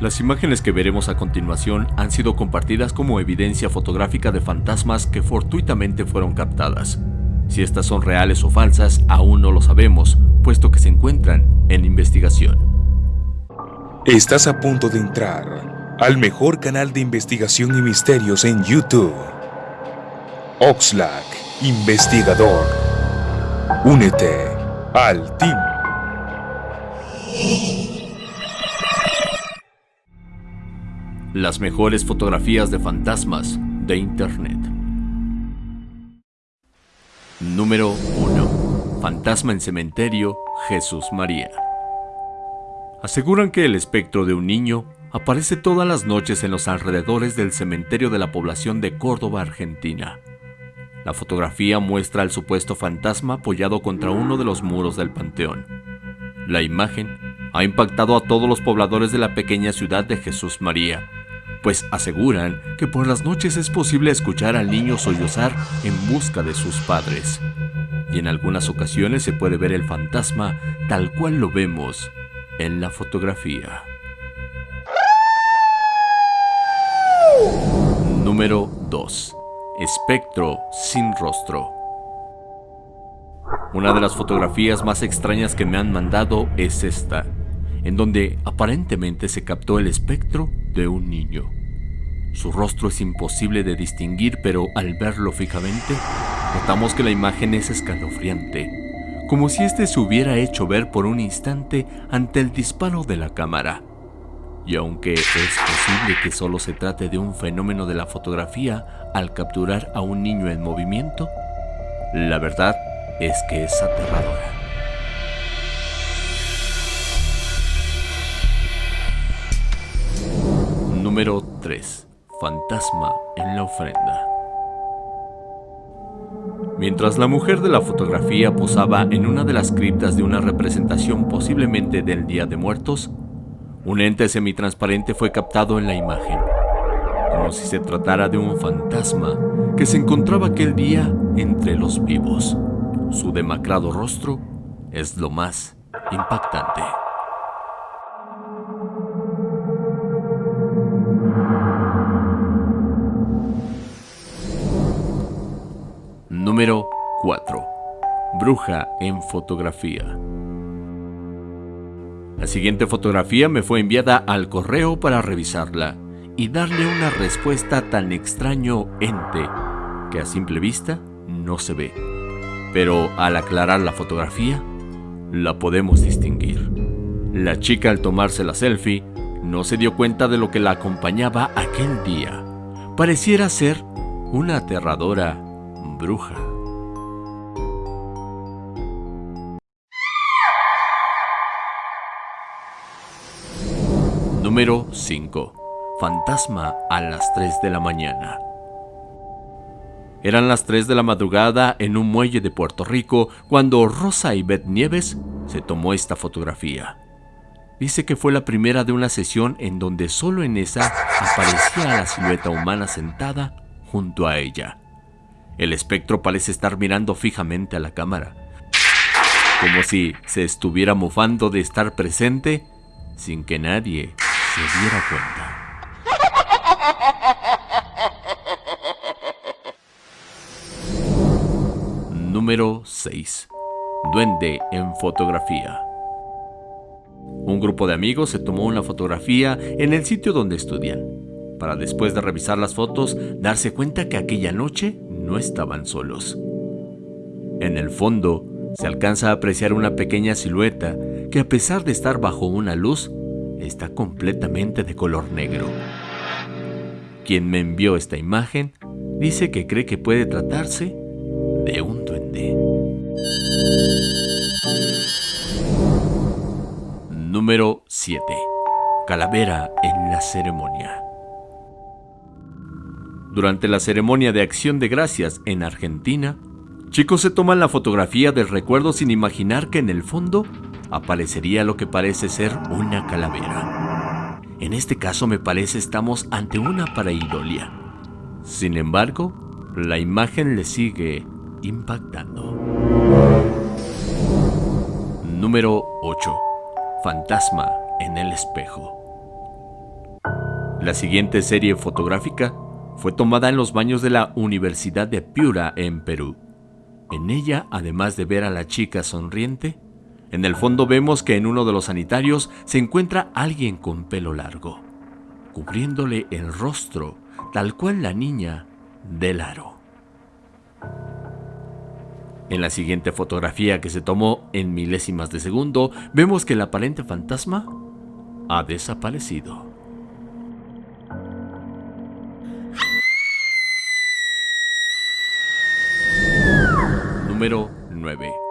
Las imágenes que veremos a continuación han sido compartidas como evidencia fotográfica de fantasmas que fortuitamente fueron captadas. Si estas son reales o falsas, aún no lo sabemos, puesto que se encuentran en investigación. Estás a punto de entrar al mejor canal de investigación y misterios en YouTube. Oxlack, investigador. Únete al team. Las mejores fotografías de fantasmas de Internet. Número 1. Fantasma en cementerio Jesús María. Aseguran que el espectro de un niño aparece todas las noches en los alrededores del cementerio de la población de Córdoba, Argentina. La fotografía muestra al supuesto fantasma apoyado contra uno de los muros del panteón. La imagen ha impactado a todos los pobladores de la pequeña ciudad de Jesús María, pues aseguran que por las noches es posible escuchar al niño sollozar en busca de sus padres. Y en algunas ocasiones se puede ver el fantasma tal cual lo vemos en la fotografía. Número 2. Espectro sin rostro. Una de las fotografías más extrañas que me han mandado es esta, en donde aparentemente se captó el espectro de un niño. Su rostro es imposible de distinguir, pero al verlo fijamente, notamos que la imagen es escalofriante, como si éste se hubiera hecho ver por un instante ante el disparo de la cámara. Y aunque es posible que solo se trate de un fenómeno de la fotografía al capturar a un niño en movimiento, la verdad es que es aterradora. Número 3. Fantasma en la ofrenda. Mientras la mujer de la fotografía posaba en una de las criptas de una representación posiblemente del Día de Muertos, un ente semitransparente fue captado en la imagen, como si se tratara de un fantasma que se encontraba aquel día entre los vivos. Su demacrado rostro es lo más impactante. Bruja en fotografía. La siguiente fotografía me fue enviada al correo para revisarla y darle una respuesta tan extraño ente que a simple vista no se ve. Pero al aclarar la fotografía, la podemos distinguir. La chica al tomarse la selfie no se dio cuenta de lo que la acompañaba aquel día. Pareciera ser una aterradora bruja. Número 5. Fantasma a las 3 de la mañana. Eran las 3 de la madrugada en un muelle de Puerto Rico cuando Rosa Beth Nieves se tomó esta fotografía. Dice que fue la primera de una sesión en donde solo en esa aparecía la silueta humana sentada junto a ella. El espectro parece estar mirando fijamente a la cámara, como si se estuviera mofando de estar presente sin que nadie se diera cuenta. Número 6. Duende en fotografía. Un grupo de amigos se tomó una fotografía en el sitio donde estudian, para después de revisar las fotos darse cuenta que aquella noche no estaban solos. En el fondo se alcanza a apreciar una pequeña silueta que a pesar de estar bajo una luz, está completamente de color negro. Quien me envió esta imagen dice que cree que puede tratarse de un duende. Número 7. Calavera en la ceremonia. Durante la ceremonia de acción de gracias en Argentina, chicos se toman la fotografía del recuerdo sin imaginar que en el fondo aparecería lo que parece ser una calavera. En este caso me parece estamos ante una pareidolia. Sin embargo, la imagen le sigue impactando. Número 8. Fantasma en el espejo. La siguiente serie fotográfica fue tomada en los baños de la Universidad de Piura en Perú. En ella, además de ver a la chica sonriente, en el fondo vemos que en uno de los sanitarios se encuentra alguien con pelo largo, cubriéndole el rostro, tal cual la niña del aro. En la siguiente fotografía que se tomó en milésimas de segundo, vemos que el aparente fantasma ha desaparecido. Número 9.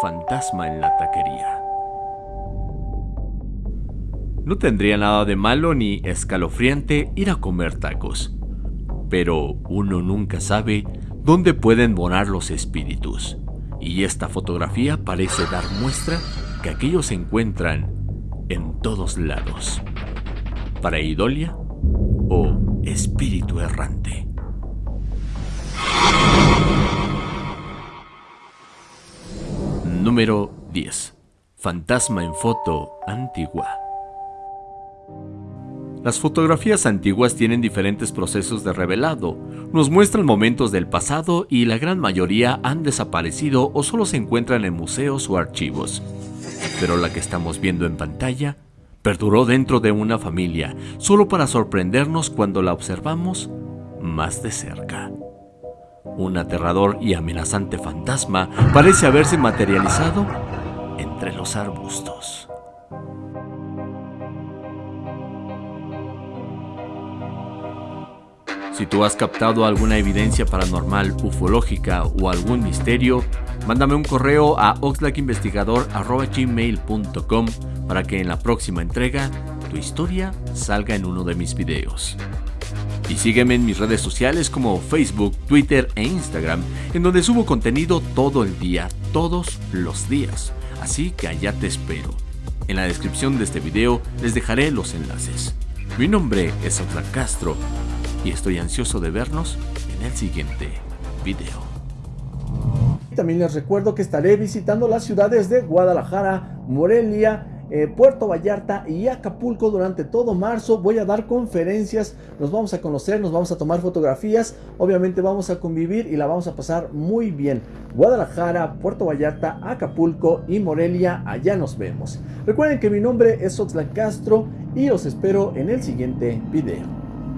Fantasma en la taquería. No tendría nada de malo ni escalofriante ir a comer tacos, pero uno nunca sabe dónde pueden morar los espíritus, y esta fotografía parece dar muestra que aquellos se encuentran en todos lados. Para Idolia o espíritu errante. Número 10. Fantasma en foto antigua. Las fotografías antiguas tienen diferentes procesos de revelado. Nos muestran momentos del pasado y la gran mayoría han desaparecido o solo se encuentran en museos o archivos. Pero la que estamos viendo en pantalla perduró dentro de una familia, solo para sorprendernos cuando la observamos más de cerca. Un aterrador y amenazante fantasma parece haberse materializado entre los arbustos. Si tú has captado alguna evidencia paranormal, ufológica o algún misterio, mándame un correo a oxlackinvestigador.gmail.com para que en la próxima entrega tu historia salga en uno de mis videos. Y sígueme en mis redes sociales como Facebook, Twitter e Instagram, en donde subo contenido todo el día, todos los días. Así que allá te espero. En la descripción de este video les dejaré los enlaces. Mi nombre es Oxlack Castro y estoy ansioso de vernos en el siguiente video. También les recuerdo que estaré visitando las ciudades de Guadalajara, Morelia, eh, Puerto Vallarta y Acapulco durante todo marzo. Voy a dar conferencias, nos vamos a conocer, nos vamos a tomar fotografías, obviamente vamos a convivir y la vamos a pasar muy bien. Guadalajara, Puerto Vallarta, Acapulco y Morelia, allá nos vemos. Recuerden que mi nombre es Oxlack Castro y los espero en el siguiente video.